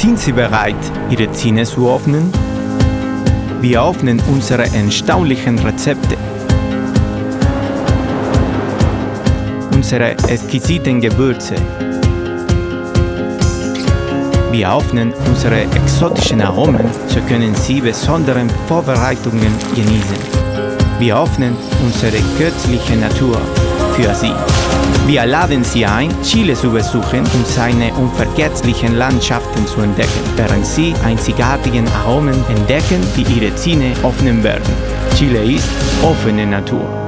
Sind Sie bereit, Ihre Zähne zu öffnen? Wir öffnen unsere erstaunlichen Rezepte. Unsere exquisiten Gewürze. Wir öffnen unsere exotischen Aromen, so können Sie besondere Vorbereitungen genießen. Wir öffnen unsere göttliche Natur für Sie. Wir laden Sie ein, Chile zu besuchen und seine unvergesslichen Landschaften zu entdecken, während Sie einzigartigen Aromen entdecken, die Ihre Zähne öffnen werden. Chile ist offene Natur.